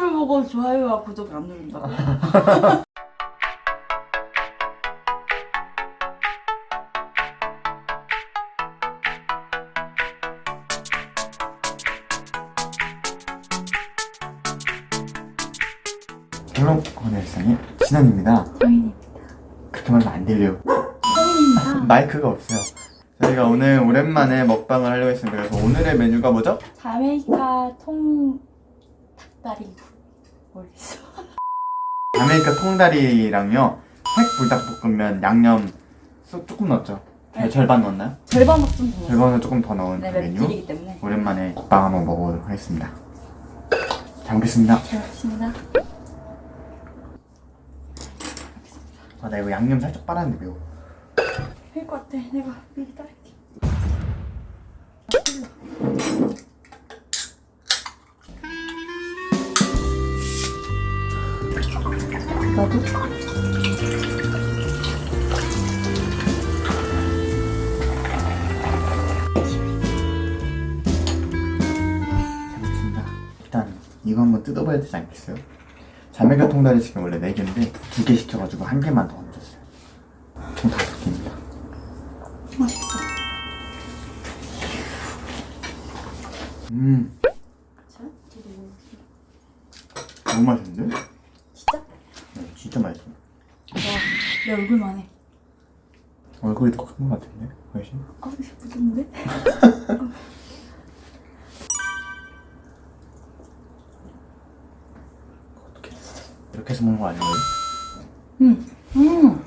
유튜브를 보고 좋아요와 구독을 안 누른다고? 건일상의 진원입니다. 성인이 그렇게 말하면 안 들려요. 성인입니다. 마이크가 없어요. 저희가 오늘 오랜만에 먹방을 하려고 했습니다. 그래서 오늘의 메뉴가 뭐죠? 자메이카 통 닭다리 모르겠어. 아메리카 통다리랑요. 핵 불닭볶음면 양념 소- 조금 넣었죠? 네. 절반 넣었나요? 절반 먹좀 더. 절반은 조금 더 넣은 네, 그 메뉴. 맵찔이기 때문에. 오랜만에 먹방 한번 먹어보도록 하겠습니다. 잘 먹겠습니다. 잘 먹겠습니다. 아, 나 이거 양념 살짝 빨았는데 매워. 할것 같아. 내가 미리 따를게. 나도? 잘 먹겠습니다. 일단 이거 한번 뜯어봐야 되지 않겠어요? 자메가 통다리 지금 원래 4개인데 2개 시켜가지고 한 개만 더 얹었어요. 총 5개입니다. 맛있다. 음. 너무 맛있는데? 진짜? 네, 진짜 맛있어. 와, 내 얼굴만 해. 얼굴이 더 큰 것 같은데? 훨씬? 아, 이거 부드는데? 어떻게 이렇게 해서 먹는 거 아니에요? 음, 음.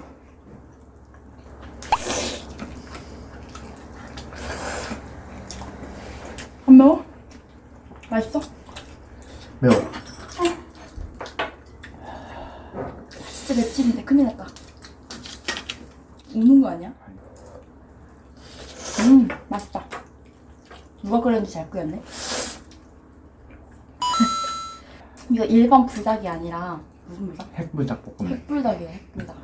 안 매워? 맛있어? 매워. 진짜 맵찔인데 큰일 났다. 우는 거 아니야? 음, 맛있다. 누가 끓였는지 잘 끓였네. 이거 일반 불닭이 아니라 무슨 불닭? 핵불닭 볶음면. 핵불닭이에요, 핵불닭.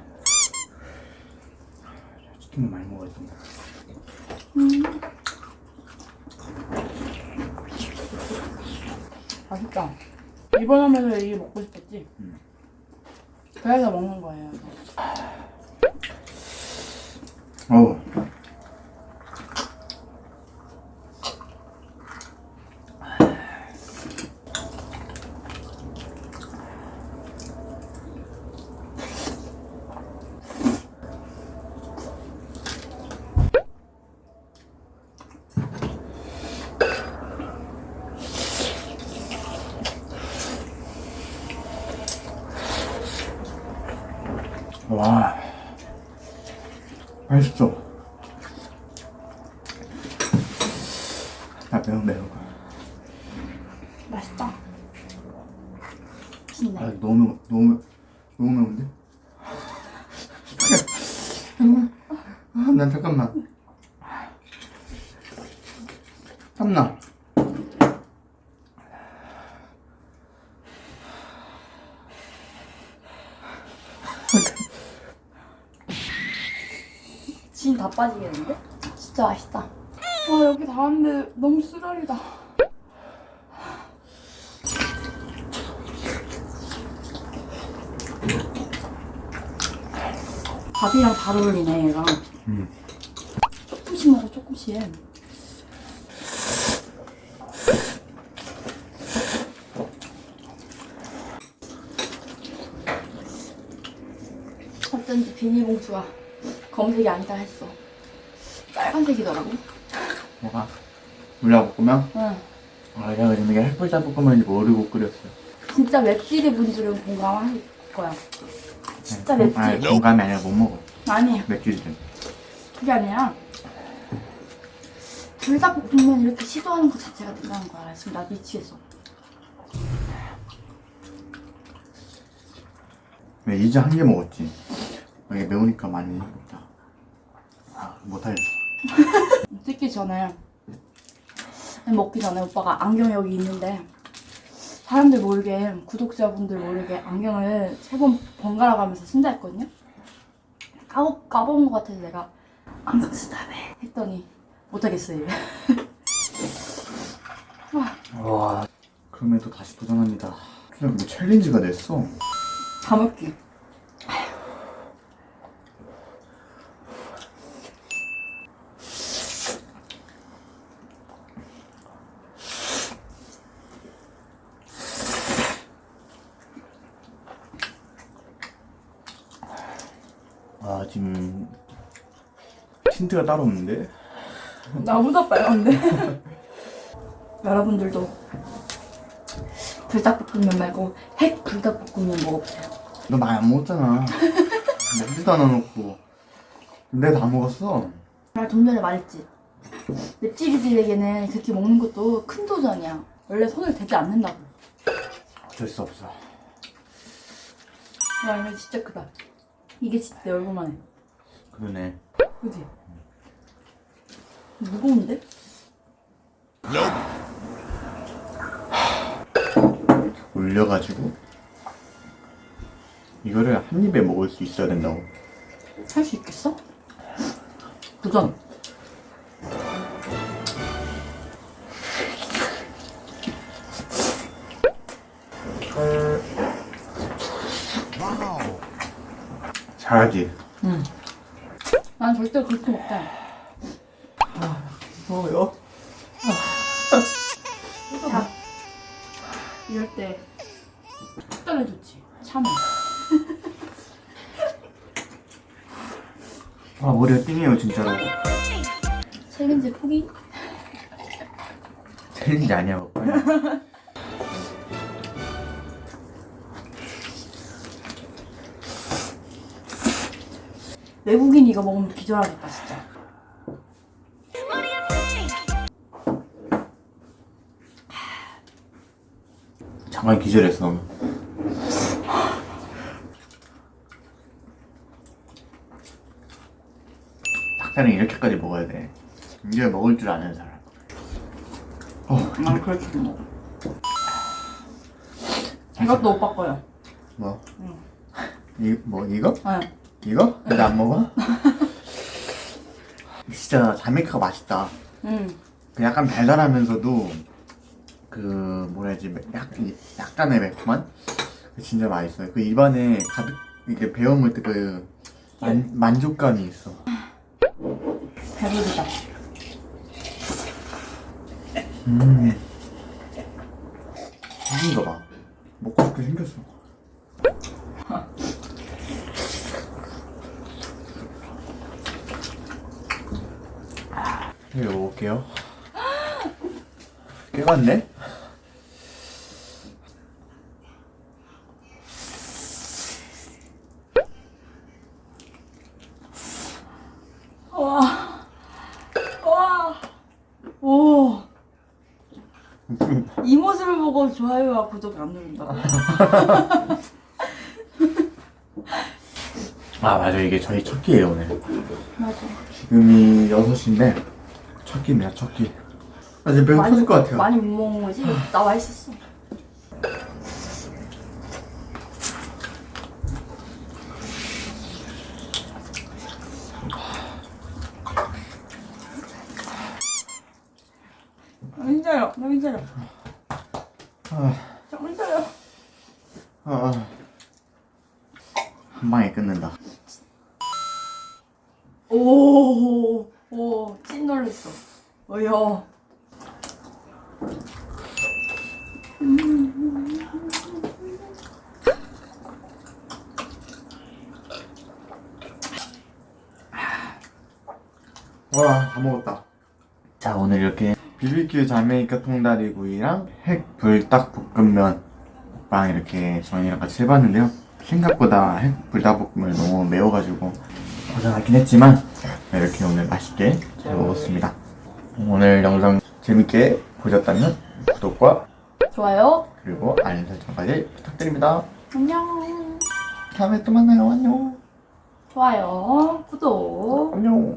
치킨을 많이 먹어야 돼. 음. 맛있다. 이번 하면서 이게 먹고 싶었지? 음. 그래서 먹는 거예요. 어우. 와 맛있어 아 매워 매워 맛있다. 신나. 아 너무 너무 너무 매운데? 아, 난 잠깐만 땀나 진 다 빠지겠는데? 진짜 맛있다. 와 여기 다 왔는데 너무 쓰라리다. 밥이랑 잘 어울리네 얘가. 음. 조금씩 먹어 조금씩. 어쩐지 비닐봉투가 검색이 아니다 했어. 빨간색이더라고. 뭐가? 물려볶으면? 응. 아 내가 지금 이게 핵불닭볶음면인지 모르고 끓였어요 진짜 맵찔이 분들은 공감할 거야. 진짜 네, 맵지? 아니 공감이 아니라 못 먹어 아니, 맥주들은 그게 아니라 불닭볶음면 이렇게 시도하는 것 자체가 된다는 거야. 지금 나 미치겠어. 왜 이제 한 개 먹었지 이게 매우니까 많이 먹다 아 못하겠어 찍기 전에 먹기 전에 오빠가 안경 여기 있는데 사람들 모르게 구독자분들 모르게 안경을 세 번 번갈아 가면서 쓴다 했거든요. 까먹, 까먹은 것 같아서 내가 안경 쓰다며 했더니 못하겠어요. 와 그럼에도 다시 도전합니다 그냥 뭐 챌린지가 됐어. 다 먹기. 지금 틴트가 따로 없는데? 나보다 빨간데? 여러분들도 불닭볶음면 말고 핵 불닭볶음면 먹어보세요. 너 많이 안 먹었잖아. 먹지도 않아 놓고. 내가 다 먹었어. 나좀 전에 말했지. nep찌리들에게는 그렇게 먹는 것도 큰 도전이야. 원래 손을 대지 않는다고. 어쩔 수 없어. 야, 이거 진짜 크다. 이게 진짜 내 얼굴만 해. 그러네. 그지? 무거운데? 올려가지고 이거를 한 입에 먹을 수 있어야 된다고. 할 수 있겠어? 도전. 잘하지. 응. 난 절대 그렇게 못해. 뭐요? 자, 이럴 때 좋지. 참아. 아 머리가 띵해요 진짜로. 챌린지 포기? 챌린지 아니야 오빠. 외국인 이거 먹으면 기절하겠다 진짜. 잠깐 기절했어. 닭다리 이렇게까지 먹어야 돼. 이제 먹을 줄 아는 사람. 어, 난 그렇게 못 먹어. 이것도 오빠 거야. 뭐? 응. 이, 뭐 이거? 응. 이거? 근데 안 먹어? 진짜 자메이카가 맛있다. 응. 그 약간 달달하면서도 그 뭐라 해야지 약, 약간의 매콤한 그 진짜 맛있어요. 그 입안에 가득 이렇게 베어 물 때 그 만족감이 있어. 배부르다. 음. 생긴 거 봐. 먹고 싶게 생겼어. 먹을게요. 꽤 많네? 와. 와. 오. 이 모습을 보고 좋아요와 구독 안 누른다고? 아 맞아 이게 저희 첫 끼예요 오늘. 맞아. 지금이 6시인데 첫 끼입니다 첫 끼. 아 지금 배가 터질 것 같아요. 많이 못 먹은 거지? 나와 있었어. 나 힘들어. 나 힘들어. 아, 저 힘들어. 아, 아. 한 방에 끊는다. 오, 오, 찐 놀랬어. 어여. 와, 다 먹었다. 자, 오늘 이렇게 BBQ 자메이카 통다리구이랑 핵 불닭볶음면 먹방 이렇게 저희랑 같이 해봤는데요. 생각보다 핵 불닭볶음면이 너무 매워가지고 고생하긴 했지만 이렇게 오늘 맛있게 잘 먹었습니다. 오늘 영상 재밌게 보셨다면 구독과 좋아요. 그리고 알림 설정까지 부탁드립니다. 안녕. 다음에 또 만나요. 안녕. 좋아요. 구독. 안녕.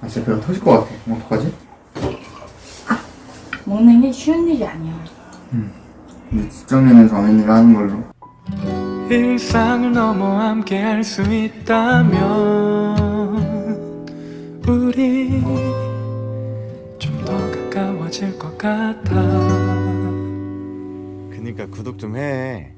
아, 진짜 배가 터질 것 같아. 뭐 어떡하지? 먹는 게 쉬운 일이 아니야. 이제 직장인은 정인이가 하는 걸로. 일상을 넘어 함께 할 수 있다면 우리 좀 더 가까워질 것 같아 그니까 구독 좀 해.